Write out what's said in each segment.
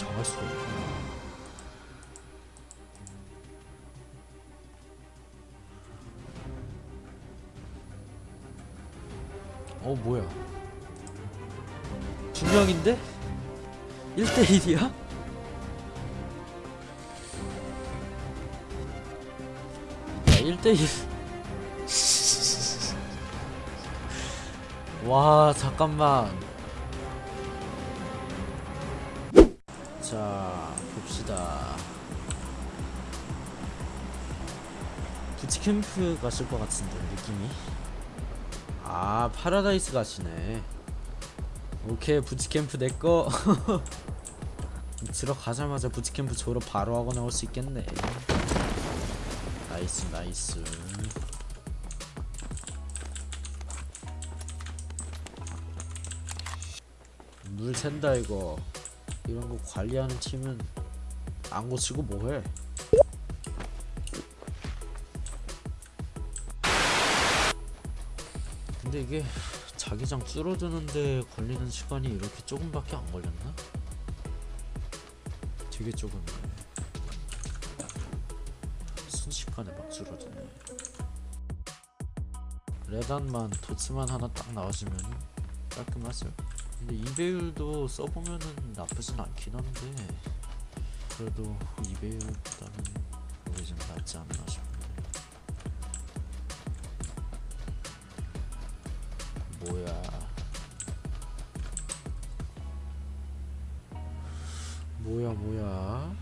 정할 수가 있구나. 어 뭐야 두 명인데? 1대1이야? 야 1대1 와 잠깐만 부트캠프 가실 것 같은데 느낌이? 아 파라다이스 가시네. 오케이 부트캠프 내꺼 들어가자마자 부트캠프 졸업 바로 하고 나올 수 있겠네. Nice nice. 물 샌다 이거. 이런 거 관리하는 팀은 안 고치고 뭐해 근데 이게 자기장 줄어드는데 걸리는 시간이 이렇게 조금밖에 안 걸렸나? 되게 조금네. 순식간에 막 줄어드네. 레단만 도츠만 하나 딱 나와주면 깔끔하죠. 근데 이배율도 써보면은 나쁘진 않긴 한데 그래도 이배율보다는 이게 좀 낫지 않나 싶네 뭐야. 뭐야 뭐야.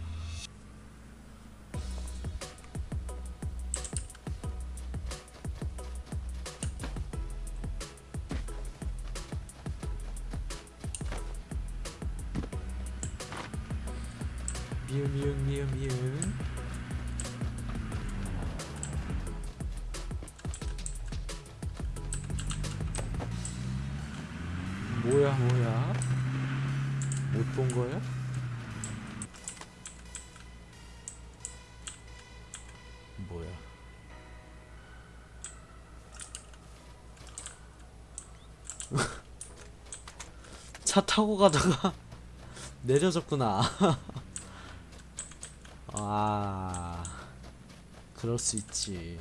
미음 미음 미음 미음 뭐야 뭐야? 못 본 거야? 뭐야? 차 타고 가다가 내려졌구나. 아 그럴 수 있지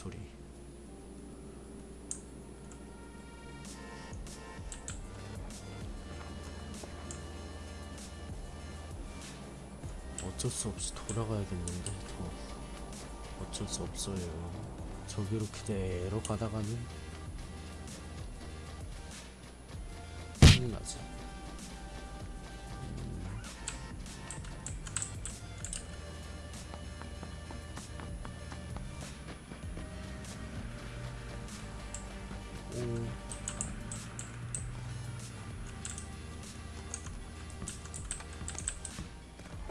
소리. 어쩔 수 없이 돌아가야겠는데 더. 어쩔 수 없어요. 저기로 그대로 가다가는 큰일 나지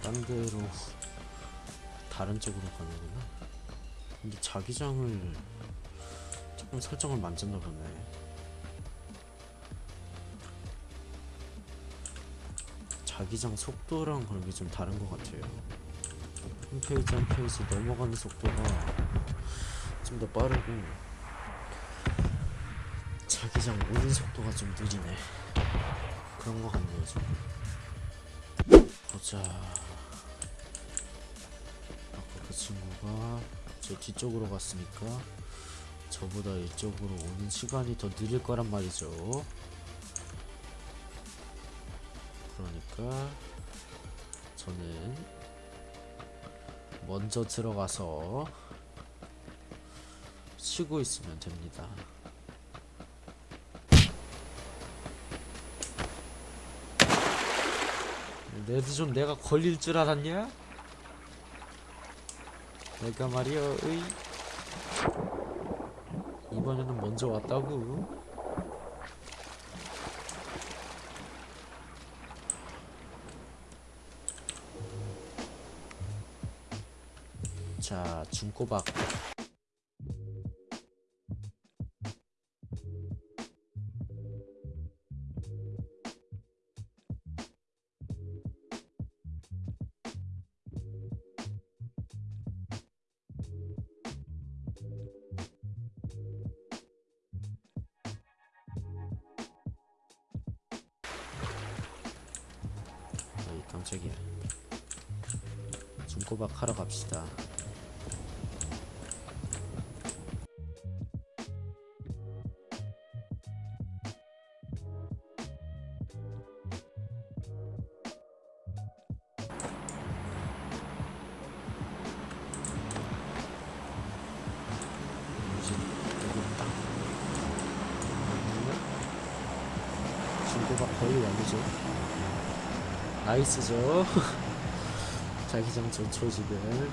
딴 데로 다른 쪽으로 가는구나. 근데 자기장을 조금 설정을 만졌나 보네. 자기장 속도랑 그런 게 좀 다른 것 같아요. 한 페이지 한 페이지 넘어가는 속도가 좀 더 빠르고 자기장 오는 속도가 좀 느리네. 그런 것 같네요 좀 보자 친구가 저 뒤쪽으로 갔으니까 저보다 이쪽으로 오는 시간이 더 느릴 거란 말이죠 그러니까 저는 먼저 들어가서 쉬고 있으면 됩니다 레드존 내가 걸릴 줄 알았냐? 내가 말이야 의 이번에는 먼저 왔다고 자 중꼬박 깜짝이야. 중고박 하러 갑시다. 거의 완료죠 나이스죠. 자기장 전초 지금.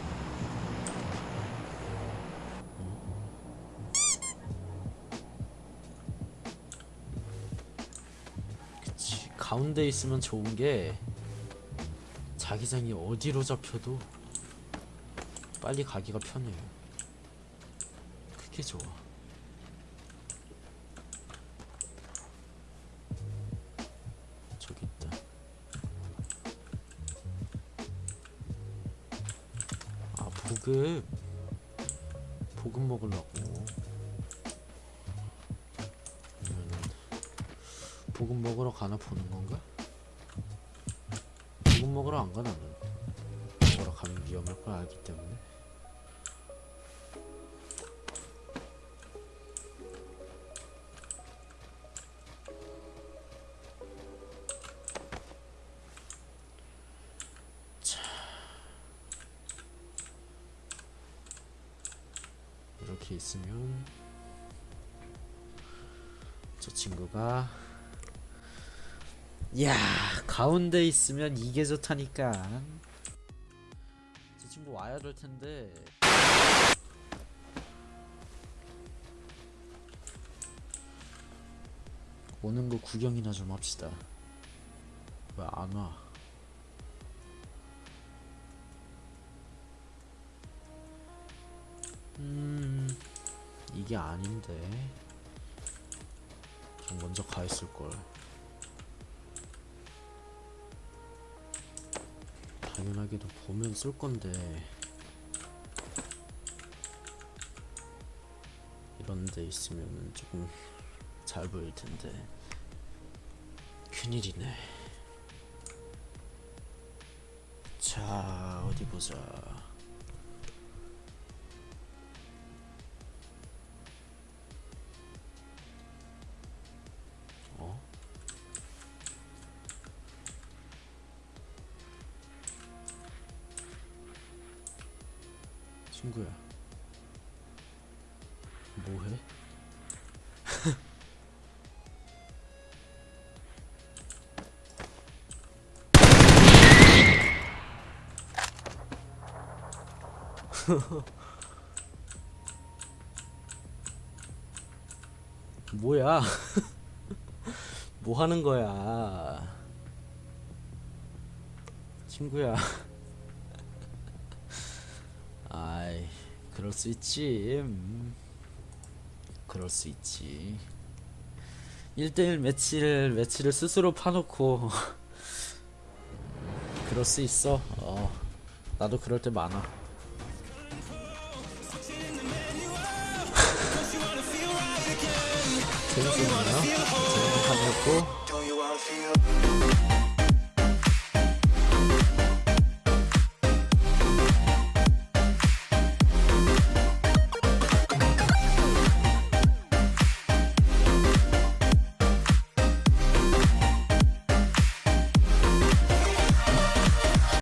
그치 가운데 있으면 좋은 게 자기장이 어디로 잡혀도 빨리 가기가 편해요. 그게 좋아 아 보급 보급 먹으려고. 아니면은 보급 먹으러 가나 보는 건가? 보급 먹으러 안 가나? 는 먹으러 가면 위험할 걸 알기 때문에 있으면 저 친구가 야 가운데 있으면 이게 좋다니까. 저 친구 와야 될 텐데. 오는 거 구경이나 좀 합시다. 왜 안 와? 음 이게 아닌데. 좀 먼저 가 있을 걸. 당연하게도 보면 쏠 건데. 이런 데 있으면 조금 잘 보일 텐데. 큰일이네. 자 어디 보자 친구야 뭐해? 뭐야? 뭐 하는 거야? 친구야. 아이, 그럴 수 있지. 음. 그럴 수 있지. 1대1 매치를, 매치를 스스로 파놓고. 그럴 수 있어. 어. 나도 그럴 때 많아. 재밌었나요? 재밌는 판이었고.